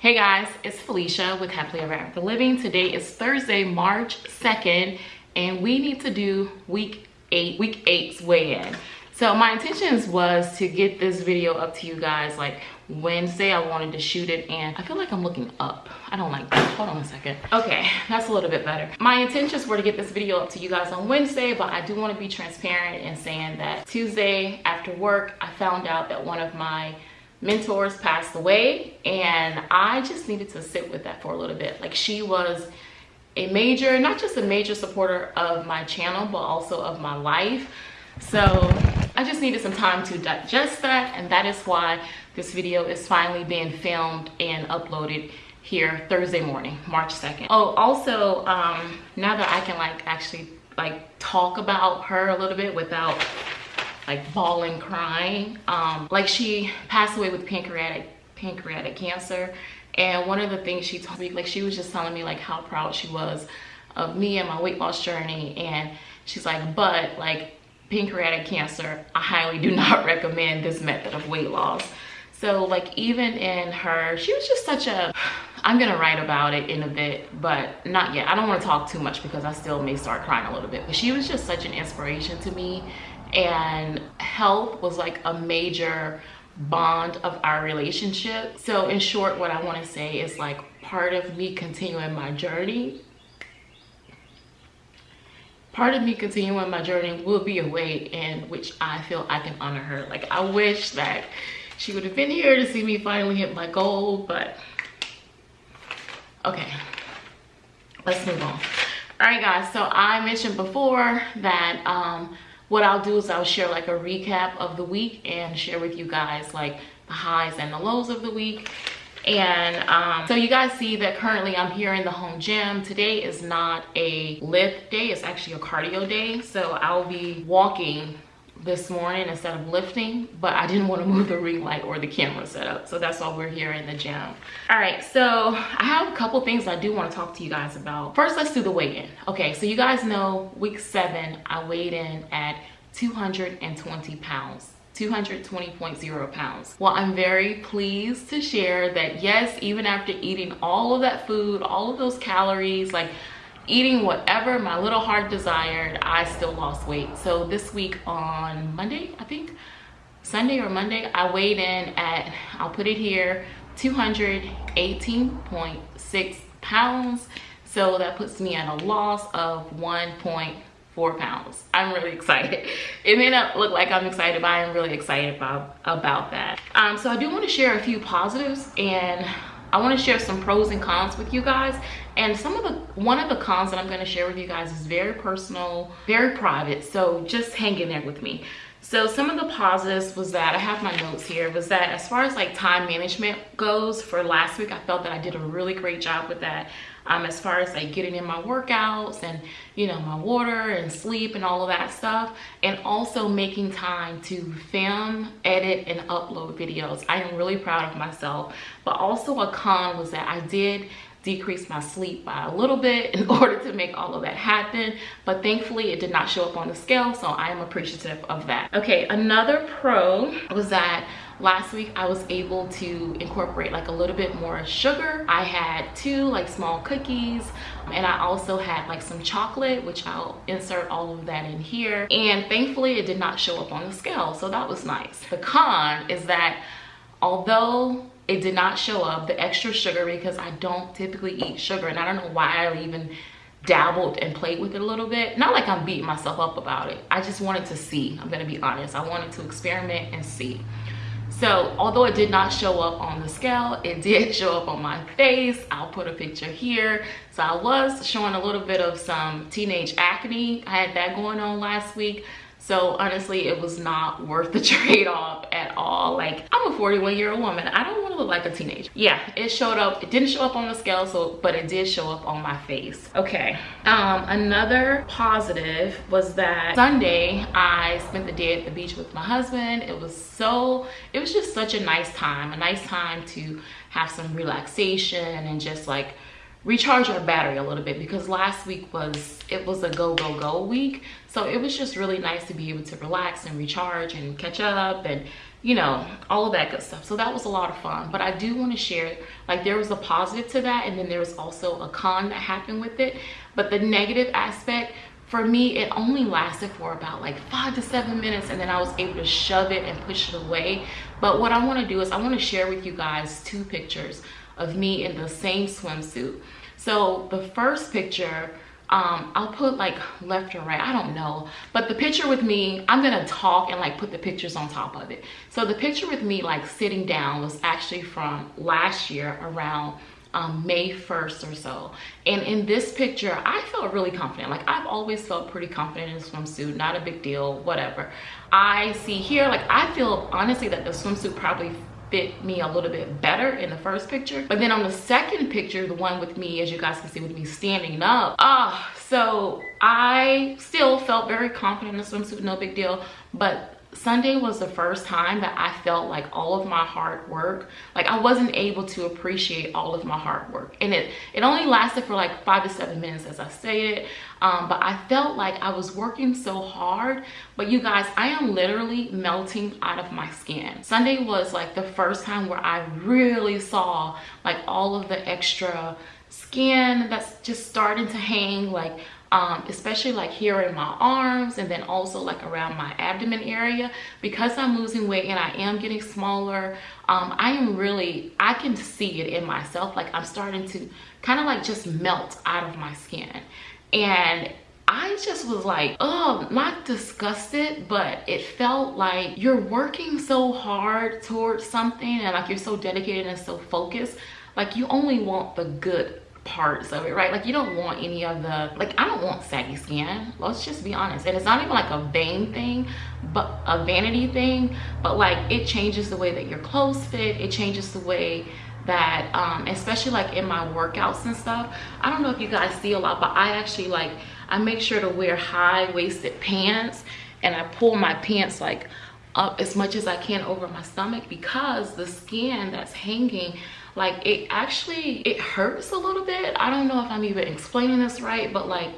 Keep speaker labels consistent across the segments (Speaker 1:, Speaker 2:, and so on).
Speaker 1: Hey guys, it's Felicia with Happily Ever After Living. Today is Thursday, March 2nd, and we need to do week eight, week eight's weigh-in. So my intentions was to get this video up to you guys like Wednesday. I wanted to shoot it and I feel like I'm looking up. I don't like that. Hold on a second. Okay, that's a little bit better. My intentions were to get this video up to you guys on Wednesday, but I do want to be transparent in saying that Tuesday after work, I found out that one of my mentors passed away and I just needed to sit with that for a little bit. Like she was a major, not just a major supporter of my channel, but also of my life. So I just needed some time to digest that and that is why this video is finally being filmed and uploaded here Thursday morning, March 2nd. Oh, also, um, now that I can like actually like talk about her a little bit without like bawling, crying. Um, like she passed away with pancreatic pancreatic cancer. And one of the things she told me, like she was just telling me like how proud she was of me and my weight loss journey. And she's like, but like pancreatic cancer, I highly do not recommend this method of weight loss. So like even in her, she was just such a, I'm gonna write about it in a bit, but not yet. I don't wanna talk too much because I still may start crying a little bit, but she was just such an inspiration to me and health was like a major bond of our relationship. So in short, what I wanna say is like part of me continuing my journey part of me continuing my journey will be a way in which I feel I can honor her. Like I wish that she would have been here to see me finally hit my goal, but okay, let's move on. All right guys, so I mentioned before that um, what I'll do is I'll share like a recap of the week and share with you guys like the highs and the lows of the week. And um, so you guys see that currently i'm here in the home gym. Today is not a lift day it's actually a cardio day. So i'll be walking this morning instead of lifting but i didn't want to move the ring light or the camera setup so that's why we're here in the gym. All right so i have a couple things i do want to talk to you guys about. First let's do the weigh-in. Okay so you guys know week seven i weighed in at 220 pounds 220.0 pounds. Well, I'm very pleased to share that yes, even after eating all of that food, all of those calories, like eating whatever my little heart desired, I still lost weight. So this week on Monday, I think, Sunday or Monday, I weighed in at, I'll put it here, 218.6 pounds. So that puts me at a loss of 1.4 pounds. i'm really excited it may not look like i'm excited but i'm really excited about about that um so i do want to share a few positives and i want to share some pros and cons with you guys and some of the one of the cons that i'm going to share with you guys is very personal very private so just hang in there with me. So some of the positives was that i have my notes here was that as far as like time management goes for last week i felt that i did a really great job with that um, as far as like getting in my workouts and you know my water and sleep and all of that stuff and also making time to film edit and upload videos. I am really proud of myself. But also a con was that i did decrease my sleep by a little bit in order to make all of that happen. But thankfully it did not show up on the scale so i am appreciative of that. Okay another pro was that last week i was able to incorporate like a little bit more sugar. I had two like small cookies and i also had like some chocolate which i'll insert all of that in here. And thankfully it did not show up on the scale so that was nice. The con is that although it did not show up the extra sugar because i don't typically eat sugar and i don't know why i even dabbled and played with it a little bit. Not like i'm beating myself up about it. I just wanted to see i'm gonna be honest. I wanted to experiment and see. So although it did not show up on the scale it did show up on my face. I'll put a picture here. So i was showing a little bit of some teenage acne. I had that going on last week so honestly, it was not worth the trade-off at all. Like I'm a 41 year old woman. I don't want to look like a teenager. Yeah, it showed up. It didn't show up on the scale, so but it did show up on my face. Okay. Um, another positive was that Sunday I spent the day at the beach with my husband. It was so, it was just such a nice time, a nice time to have some relaxation and just like recharge our battery a little bit because last week was it was a go go go week so it was just really nice to be able to relax and recharge and catch up and you know, all of that good stuff. So that was a lot of fun. But I do want to share, like there was a positive to that and then there was also a con that happened with it. But the negative aspect, for me, it only lasted for about like five to seven minutes and then I was able to shove it and push it away. But what I want to do is I want to share with you guys two pictures of me in the same swimsuit. So the first picture, um, I'll put like left or right, I don't know. But the picture with me, I'm gonna talk and like put the pictures on top of it. So the picture with me like sitting down was actually from last year around um, May 1st or so. And in this picture, I felt really confident. Like I've always felt pretty confident in a swimsuit, not a big deal, whatever. I see here, like I feel honestly that the swimsuit probably fit me a little bit better in the first picture. But then on the second picture, the one with me, as you guys can see with me standing up, ah, so I still felt very confident in the swimsuit, no big deal. But Sunday was the first time that I felt like all of my hard work, like I wasn't able to appreciate all of my hard work. And it, it only lasted for like five to seven minutes as I stated. Um, but I felt like I was working so hard. But you guys, I am literally melting out of my skin. Sunday was like the first time where I really saw like all of the extra skin that's just starting to hang like um, especially like here in my arms and then also like around my abdomen area. Because I'm losing weight and I am getting smaller um, I am really I can see it in myself. Like I'm starting to kind of like just melt out of my skin. And I just was like, oh, not disgusted, but it felt like you're working so hard towards something and like you're so dedicated and so focused. Like you only want the good parts of it right? Like you don't want any of the like i don't want saggy skin. Let's just be honest. And it's not even like a vain thing but a vanity thing but like it changes the way that your clothes fit. It changes the way that um especially like in my workouts and stuff. I don't know if you guys see a lot but i actually like i make sure to wear high-waisted pants and i pull my pants like up as much as i can over my stomach because the skin that's hanging like it actually it hurts a little bit. I don't know if i'm even explaining this right but like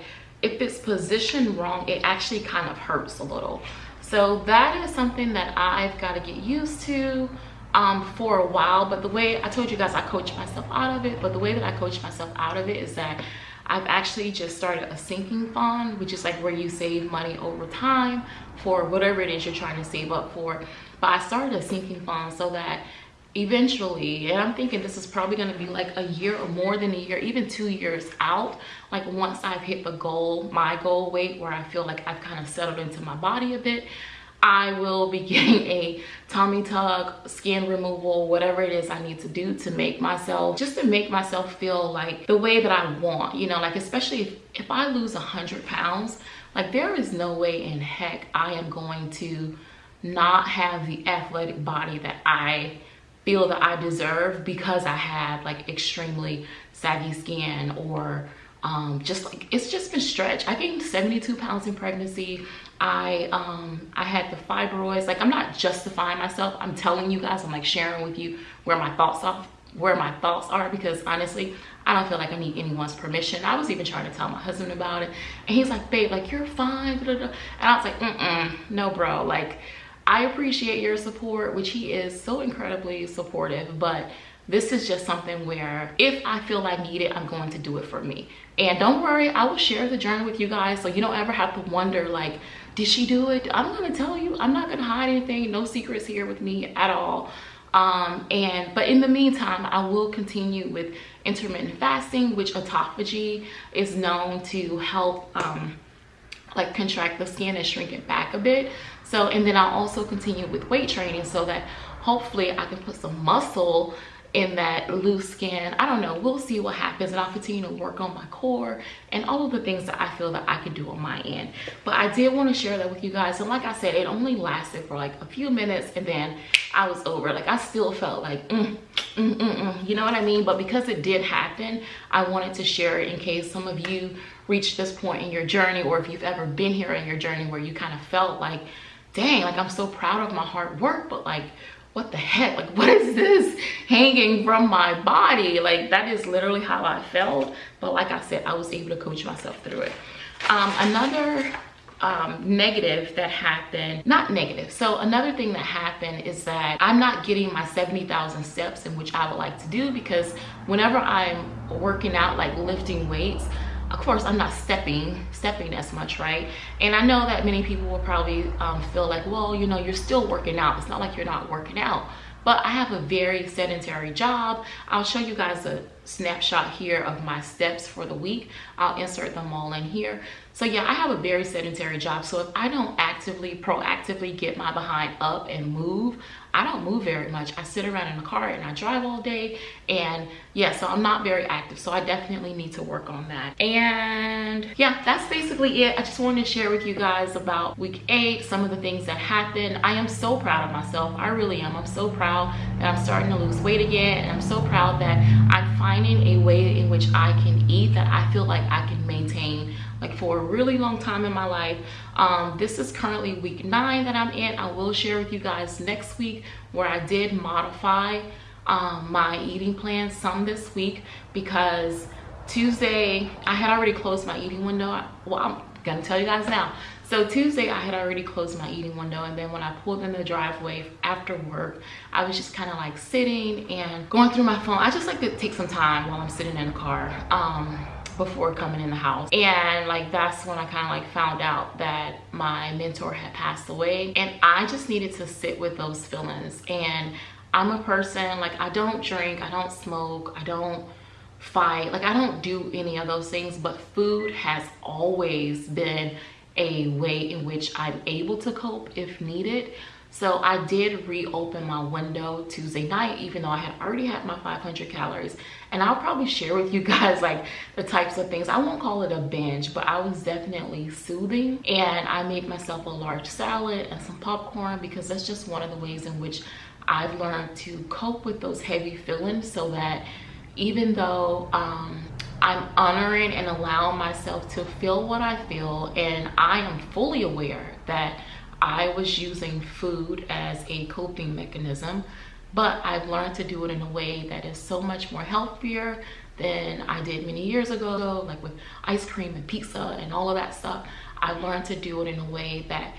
Speaker 1: if it's positioned wrong it actually kind of hurts a little. So that is something that i've got to get used to um, for a while. But the way i told you guys i coach myself out of it but the way that i coach myself out of it is that I've actually just started a sinking fund, which is like where you save money over time for whatever it is you're trying to save up for. But I started a sinking fund so that eventually and i'm thinking this is probably going to be like a year or more than a year even two years out like once i've hit the goal my goal weight where i feel like i've kind of settled into my body a bit i will be getting a tummy tuck skin removal whatever it is i need to do to make myself just to make myself feel like the way that i want you know like especially if, if i lose 100 pounds like there is no way in heck i am going to not have the athletic body that i feel that I deserve because I have like extremely saggy skin or um, just like it's just been stretched. I gained 72 pounds in pregnancy. I um, I had the fibroids. Like I'm not justifying myself. I'm telling you guys. I'm like sharing with you where my thoughts are, where my thoughts are because honestly, I don't feel like I need anyone's permission. I was even trying to tell my husband about it, and he's like, "Babe, like you're fine." And I was like, "Mm mm, no, bro. Like." I appreciate your support, which he is so incredibly supportive, but this is just something where if I feel I need it, I'm going to do it for me. And don't worry, I will share the journey with you guys so you don't ever have to wonder like, did she do it? I'm gonna tell you, I'm not gonna hide anything, no secrets here with me at all. Um, and but in the meantime, I will continue with intermittent fasting, which autophagy is known to help um, like contract the skin and shrink it back a bit so and then i'll also continue with weight training so that hopefully i can put some muscle in that loose skin. I don't know. We'll see what happens and i'll continue to work on my core and all of the things that i feel that i can do on my end. But i did want to share that with you guys and like i said it only lasted for like a few minutes and then i was over. Like i still felt like mm, mm, mm, mm. you know what i mean? But because it did happen i wanted to share it in case some of you reached this point in your journey or if you've ever been here in your journey where you kind of felt like dang, like I'm so proud of my hard work, but like, what the heck? Like, what is this hanging from my body? Like, that is literally how I felt. But like I said, I was able to coach myself through it. Um, another um, negative that happened, not negative. So another thing that happened is that I'm not getting my 70,000 steps in which I would like to do because whenever I'm working out, like lifting weights, of course i'm not stepping stepping as much right? And i know that many people will probably um, feel like well you know you're still working out. It's not like you're not working out. But I have a very sedentary job. I'll show you guys a snapshot here of my steps for the week. I'll insert them all in here. So yeah, I have a very sedentary job. So if I don't actively, proactively get my behind up and move, I don't move very much. I sit around in the car and I drive all day. And yeah, so I'm not very active. So I definitely need to work on that. And yeah, that's basically it. I just wanted to share with you guys about week eight, some of the things that happened. I am so proud of myself. I really am. I'm so proud that I'm starting to lose weight again. And I'm so proud that I'm finding a way in which I can eat that I feel like I can maintain like for a really long time in my life. Um, this is currently week nine that i'm in. I will share with you guys next week where i did modify um, my eating plan some this week because tuesday i had already closed my eating window. Well i'm gonna tell you guys now. So tuesday i had already closed my eating window and then when i pulled in the driveway after work i was just kind of like sitting and going through my phone. I just like to take some time while i'm sitting in the car um, before coming in the house. And like that's when i kind of like found out that my mentor had passed away and i just needed to sit with those feelings. And i'm a person like i don't drink i don't smoke i don't fight like i don't do any of those things but food has always been a way in which i'm able to cope if needed so I did reopen my window Tuesday night, even though I had already had my 500 calories. And I'll probably share with you guys like the types of things. I won't call it a binge, but I was definitely soothing. And I made myself a large salad and some popcorn because that's just one of the ways in which I've learned to cope with those heavy feelings so that even though um, I'm honoring and allowing myself to feel what I feel and I am fully aware that I was using food as a coping mechanism, but I've learned to do it in a way that is so much more healthier than I did many years ago, like with ice cream and pizza and all of that stuff. I've learned to do it in a way that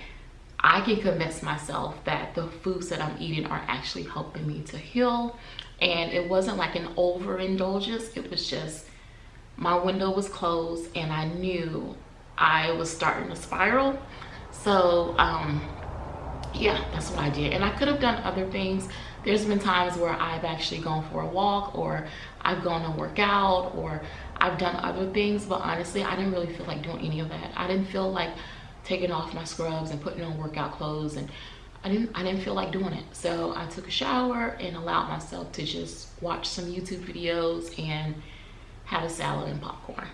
Speaker 1: I can convince myself that the foods that I'm eating are actually helping me to heal. And it wasn't like an overindulgence. It was just my window was closed and I knew I was starting to spiral. So um yeah that's what i did. And i could have done other things. There's been times where i've actually gone for a walk or i've gone to work out or i've done other things. But honestly i didn't really feel like doing any of that. I didn't feel like taking off my scrubs and putting on workout clothes and I didn't I didn't feel like doing it. So I took a shower and allowed myself to just watch some YouTube videos and have a salad and popcorn.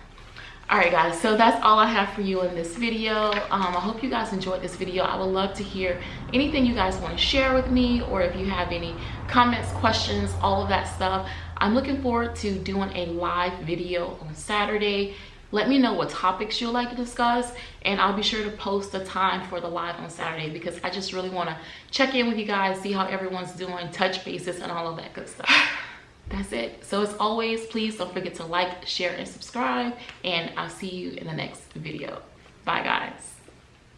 Speaker 1: All right guys so that's all i have for you in this video. Um, i hope you guys enjoyed this video. I would love to hear anything you guys want to share with me or if you have any comments questions all of that stuff. I'm looking forward to doing a live video on saturday let me know what topics you'd like to discuss and i'll be sure to post the time for the live on saturday because i just really want to check in with you guys see how everyone's doing touch bases and all of that good stuff. That's it. So as always please don't forget to like share and subscribe and i'll see you in the next video. Bye guys